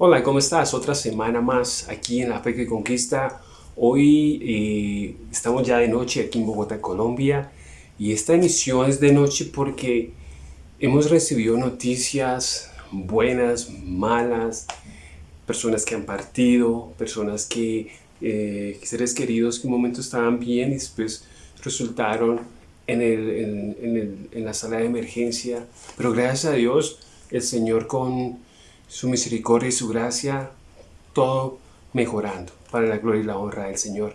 Hola, ¿cómo estás? Otra semana más aquí en La Fe que Conquista. Hoy eh, estamos ya de noche aquí en Bogotá, Colombia. Y esta emisión es de noche porque hemos recibido noticias buenas, malas, personas que han partido, personas que, eh, seres queridos que un momento estaban bien y después resultaron en, en la sala de emergencia. Pero gracias a Dios, el Señor con su misericordia y su gracia, todo mejorando para la gloria y la honra del Señor.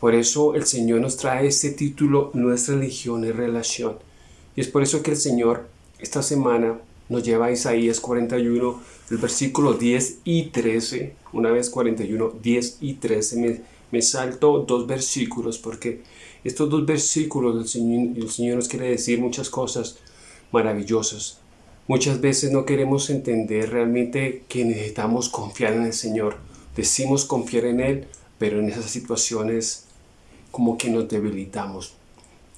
Por eso el Señor nos trae este título, Nuestra religión y relación. Y es por eso que el Señor esta semana nos lleva a Isaías 41, el versículo 10 y 13. Una vez 41, 10 y 13. Me, salto dos versículos porque estos dos versículos el Señor nos quiere decir muchas cosas maravillosas. Muchas veces no queremos entender realmente que necesitamos confiar en el Señor. Decimos confiar en Él, pero en esas situaciones como que nos debilitamos.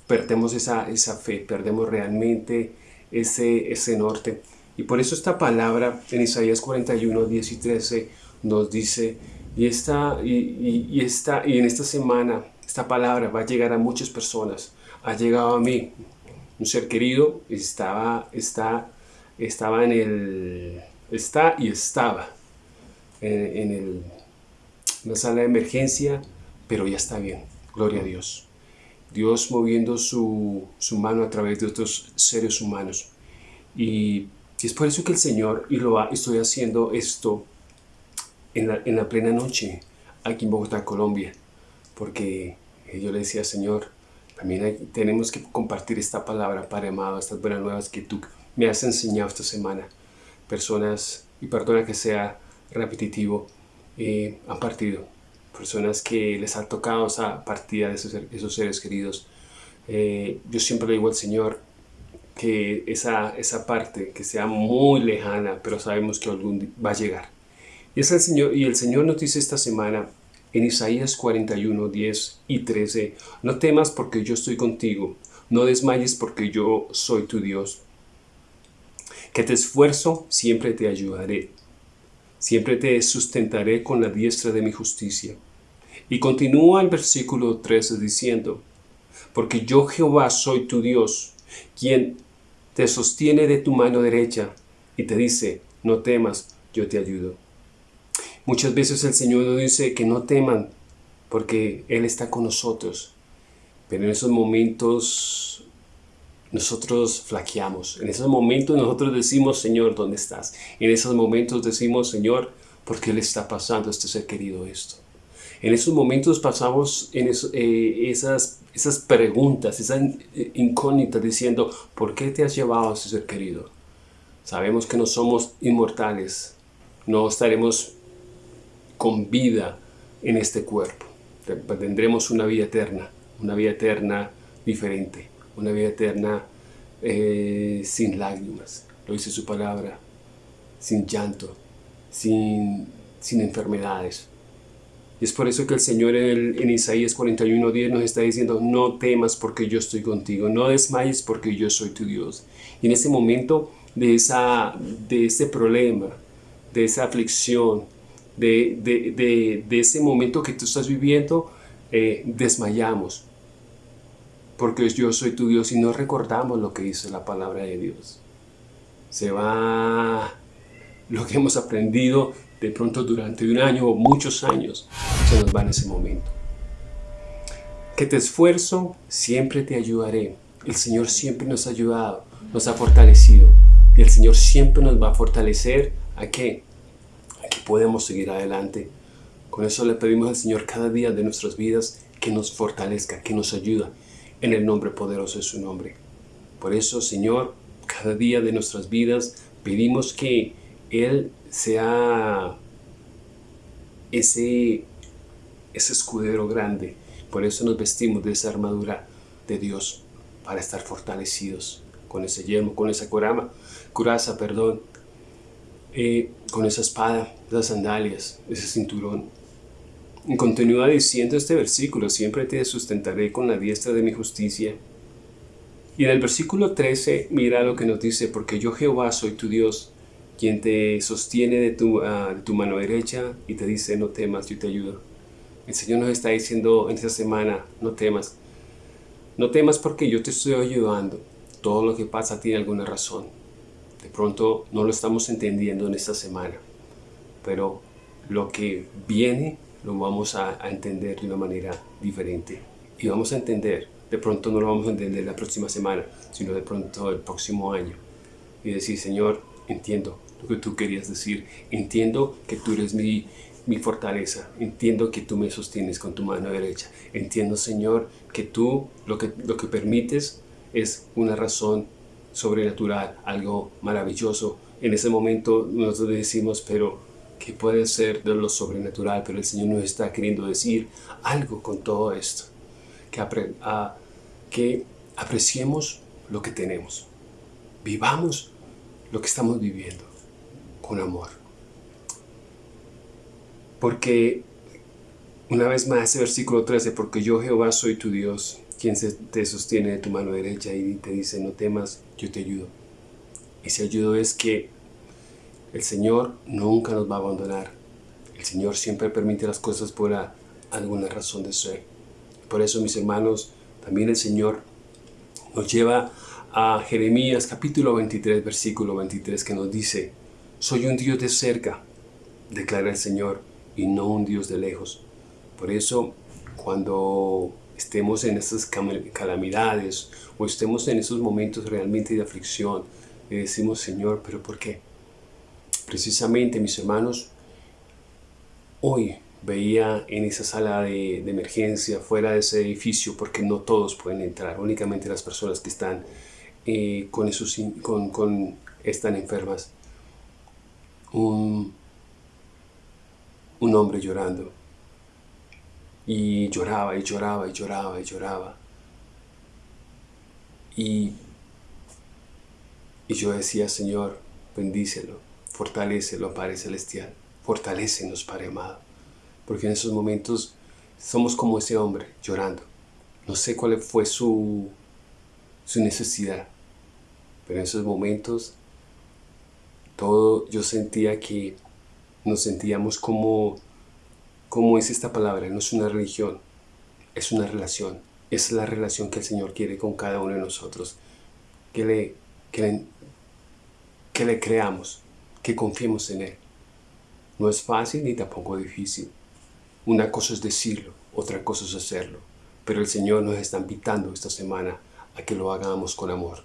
Perdemos esa, esa fe, perdemos realmente ese, ese norte. Y por eso esta palabra en Isaías 41, 10 y 13 nos dice, y, esta, y, esta, y en esta semana esta palabra va a llegar a muchas personas. Ha llegado a mí, un ser querido, estaba, está estaba en el, está y estaba en, el, la sala de emergencia, pero ya está bien, gloria a Dios. Dios moviendo su, su mano a través de otros seres humanos. Y, es por eso que el Señor, y lo estoy haciendo esto en la, en la plena noche, aquí en Bogotá, Colombia, porque yo le decía, Señor, también tenemos que compartir esta palabra, Padre amado, estas buenas nuevas que tú me has enseñado esta semana. Personas, y perdona que sea repetitivo, eh, han partido. Personas que les ha tocado esa partida de esos, seres queridos. Eh, yo siempre le digo al Señor que esa, esa parte que sea muy lejana, pero sabemos que algún va a llegar. Y, es el Señor, y el Señor nos dice esta semana en Isaías 41, 10 y 13, No temas porque yo estoy contigo, no desmayes porque yo soy tu Dios que te esfuerzo, siempre te ayudaré. Siempre te sustentaré con la diestra de mi justicia. Y continúa el versículo 13 diciendo, porque yo Jehová soy tu Dios, quien te sostiene de tu mano derecha y te dice, no temas, yo te ayudo. Muchas veces el Señor nos dice que no teman, porque Él está con nosotros. Pero en esos momentos nosotros flaqueamos. En esos momentos nosotros decimos, Señor, ¿dónde estás? En esos momentos decimos, Señor, ¿por qué le está pasando a este ser querido esto? En esos momentos pasamos en eh, esas, esas preguntas, esas incógnitas diciendo, ¿por qué te has llevado a ese ser querido? Sabemos que no somos inmortales, no estaremos con vida en este cuerpo. Tendremos una vida eterna, una vida eterna diferente una vida eterna eh, sin lágrimas, lo dice su palabra, sin llanto, sin, sin enfermedades. Y es por eso que el Señor en, en Isaías 41.10 nos está diciendo, no temas porque yo estoy contigo, no desmayes porque yo soy tu Dios. Y en ese momento de, esa, de ese problema, de esa aflicción, de, de, de, ese momento que tú estás viviendo, eh, desmayamos, porque yo soy tu Dios y no recordamos lo que dice la palabra de Dios. Se va lo que hemos aprendido de pronto durante un año o muchos años, se nos va en ese momento. Que te esfuerzo, siempre te ayudaré. El Señor siempre nos ha ayudado, nos ha fortalecido. Y el Señor siempre nos va a fortalecer a qué? A que podemos seguir adelante. Con eso le pedimos al Señor cada día de nuestras vidas que nos fortalezca, que nos ayuda, en el nombre poderoso de su nombre. Por eso, Señor, cada día de nuestras vidas pedimos que Él sea ese, escudero grande. Por eso nos vestimos de esa armadura de Dios, para estar fortalecidos con ese yelmo, con esa corama, curaza, perdón, eh, con esa espada, esas sandalias, ese cinturón, continúa diciendo este versículo, siempre te sustentaré con la diestra de mi justicia. Y en el versículo 13, mira lo que nos dice, porque yo Jehová soy tu Dios, quien te sostiene de tu, ah, de tu mano derecha y te dice, no temas, yo te ayudo. El Señor nos está diciendo en esta semana, no temas. No temas porque yo te estoy ayudando. Todo lo que pasa tiene alguna razón. De pronto no lo estamos entendiendo en esta semana, pero lo que viene lo vamos a, entender de una manera diferente. Y vamos a entender, de pronto no lo vamos a entender la próxima semana, sino de pronto el próximo año. Y decir, Señor, entiendo lo que tú querías decir. Entiendo que tú eres mi, mi fortaleza. Entiendo que tú me sostienes con tu mano derecha. Entiendo, Señor, que tú lo que, lo que permites es una razón sobrenatural, algo maravilloso. En ese momento nosotros decimos, pero ¿qué puede ser de lo sobrenatural? Pero el Señor nos está queriendo decir algo con todo esto. Que, a, que apreciemos lo que tenemos. Vivamos lo que estamos viviendo con amor. Porque, una vez más, ese versículo 13, porque yo Jehová soy tu Dios, quien te sostiene de tu mano derecha y te dice, no temas, yo te ayudo. Ese ayudo es que el Señor nunca nos va a abandonar. El Señor siempre permite las cosas por alguna razón de ser. Por eso, mis hermanos, también el Señor nos lleva a Jeremías capítulo 23, versículo 23, que nos dice, Soy un Dios de cerca, declara el Señor, y no un Dios de lejos. Por eso, cuando estemos en estas calamidades o estemos en esos momentos realmente de aflicción, le decimos, Señor, ¿pero por qué? Precisamente, mis hermanos, hoy veía en esa sala de, emergencia, fuera de ese edificio, porque no todos pueden entrar, únicamente las personas que están eh, con, esos, con, están enfermas, un, un hombre llorando. Y lloraba y lloraba y lloraba y lloraba. Y, y yo decía, Señor, bendícelo, fortalecelo, Padre Celestial, fortalécenos, Padre amado. Porque en esos momentos somos como ese hombre, llorando. No sé cuál fue su, su necesidad, pero en esos momentos todo yo sentía que nos sentíamos como ¿Cómo es esta palabra? No es una religión, es una relación. Es la relación que el Señor quiere con cada uno de nosotros. Que le, que que le creamos, que confiemos en Él. No es fácil ni tampoco difícil. Una cosa es decirlo, otra cosa es hacerlo. Pero el Señor nos está invitando esta semana a que lo hagamos con amor.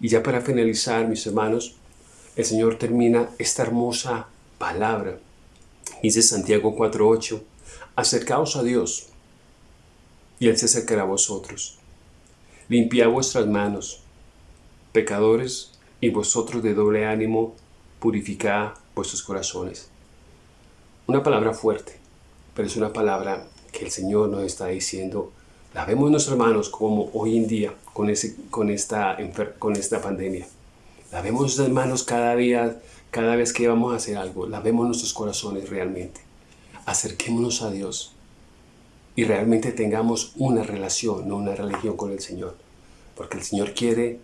Y ya para finalizar, mis hermanos, el Señor termina esta hermosa palabra Dice Santiago 4.8, acercaos a Dios, y Él se acercará a vosotros. Limpiad vuestras manos, pecadores, y vosotros de doble ánimo, purificad vuestros corazones. Una palabra fuerte, pero es una palabra que el Señor nos está diciendo. La vemos nuestras manos como hoy en día con, ese, con, esta, con esta pandemia. La vemos nuestras manos cada día cada vez que vamos a hacer algo, lavemos nuestros corazones realmente. Acerquémonos a Dios y realmente tengamos una relación, no una religión con el Señor. Porque el Señor quiere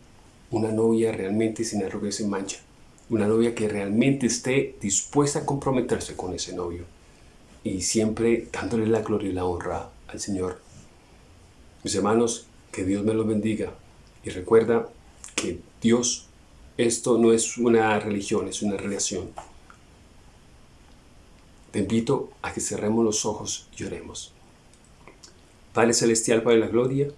una novia realmente sin arruga y mancha. Una novia que realmente esté dispuesta a comprometerse con ese novio. Y siempre dándole la gloria y la honra al Señor. Mis hermanos, que Dios me los bendiga. Y recuerda que Dios esto no es una religión, es una relación. Te invito a que cerremos los ojos y oremos. Padre Celestial, Padre de la Gloria,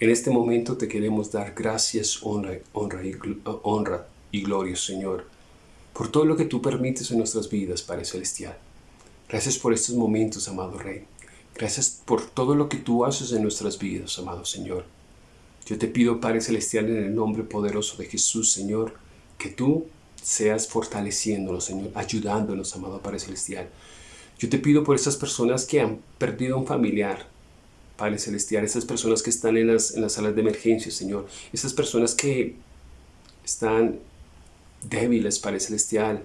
en este momento te queremos dar gracias, honra, honra, y, honra y gloria, Señor, por todo lo que tú permites en nuestras vidas, Padre Celestial. Gracias por estos momentos, amado Rey. Gracias por todo lo que tú haces en nuestras vidas, amado Señor. Yo te pido, Padre Celestial, en el nombre poderoso de Jesús, Señor, que tú seas fortaleciéndonos, Señor, ayudándonos, amado Padre Celestial. Yo te pido por esas personas que han perdido un familiar, Padre Celestial, esas personas que están en las, en las salas de emergencia, Señor, esas personas que están débiles, Padre Celestial,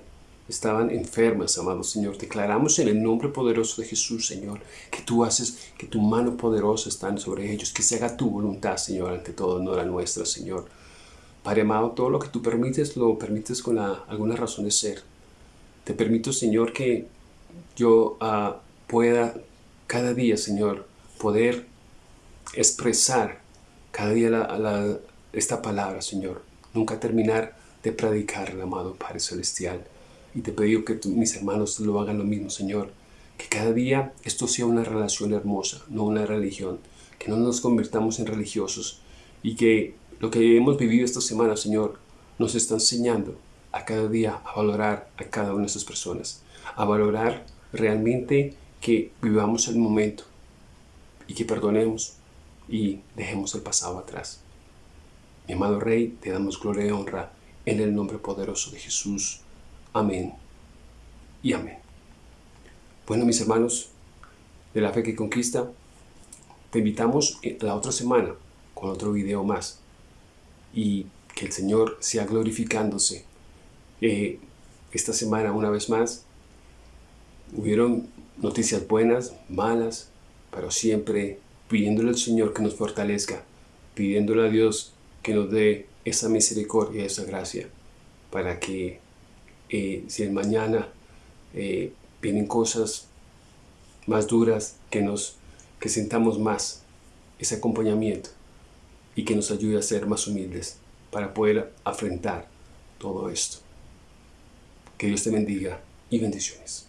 estaban enfermas, amado Señor. Declaramos en el nombre poderoso de Jesús, Señor, que tú haces, que tu mano poderosa está sobre ellos, que se haga tu voluntad, Señor, ante todo, no la nuestra, Señor. Padre amado, todo lo que tú permites, lo permites con alguna razón de ser. Te permito, Señor, que yo ah, pueda cada día, Señor, poder expresar cada día esta palabra, Señor. Nunca terminar de predicar, amado Padre Celestial. Y te pido que mis hermanos lo hagan lo mismo, Señor. Que cada día esto sea una relación hermosa, no una religión. Que no nos convirtamos en religiosos. Y que lo que hemos vivido esta semana, Señor, nos está enseñando a cada día a valorar a cada una de esas personas. A valorar realmente que vivamos el momento y que perdonemos y dejemos el pasado atrás. Mi amado Rey, te damos gloria y honra en el nombre poderoso de Jesús. Amén y amén. Bueno, mis hermanos de la fe que conquista, te invitamos la otra semana con otro video más y que el Señor sea glorificándose. Eh, esta semana, una vez más, hubieron noticias buenas, malas, pero siempre pidiéndole al Señor que nos fortalezca, pidiéndole a Dios que nos dé esa misericordia, esa gracia, para que eh, si el mañana eh, vienen cosas más duras, que nos que sintamos más ese acompañamiento y que nos ayude a ser más humildes para poder afrontar todo esto. Que Dios te bendiga y bendiciones.